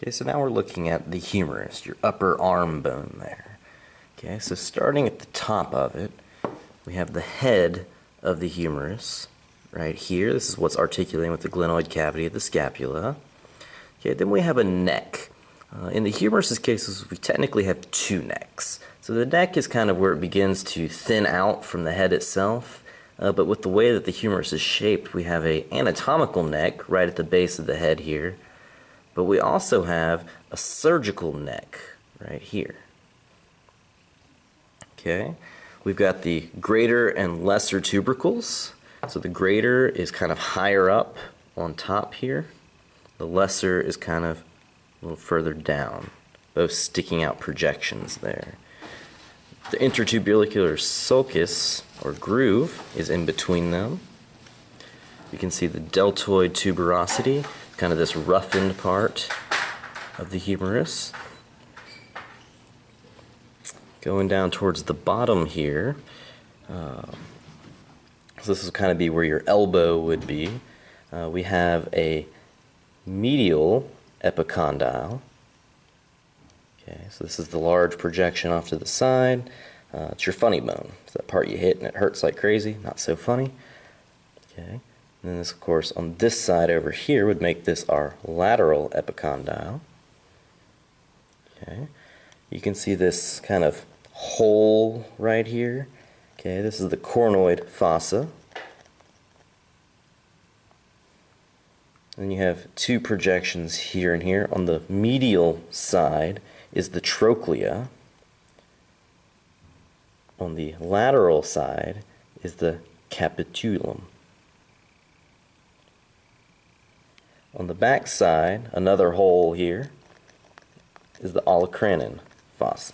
Okay, so now we're looking at the humerus, your upper arm bone there. Okay, so starting at the top of it, we have the head of the humerus right here. This is what's articulating with the glenoid cavity of the scapula. Okay, then we have a neck. Uh, in the humerus's cases, we technically have two necks. So the neck is kind of where it begins to thin out from the head itself. Uh, but with the way that the humerus is shaped, we have a anatomical neck right at the base of the head here. But we also have a surgical neck right here. Okay, we've got the greater and lesser tubercles. So the greater is kind of higher up on top here. The lesser is kind of a little further down, both sticking out projections there. The intertubercular sulcus, or groove, is in between them. You can see the deltoid tuberosity, kind of this roughened part of the humerus. Going down towards the bottom here, uh, so this will kind of be where your elbow would be. Uh, we have a medial epicondyle. Okay, so this is the large projection off to the side. Uh, it's your funny bone. It's that part you hit and it hurts like crazy. Not so funny. Okay. And then this, of course, on this side over here would make this our lateral epicondyle. Okay. You can see this kind of hole right here. Okay, this is the coronoid fossa. Then you have two projections here and here. On the medial side is the trochlea. On the lateral side is the capitulum. On the back side, another hole here, is the olecranon fossa.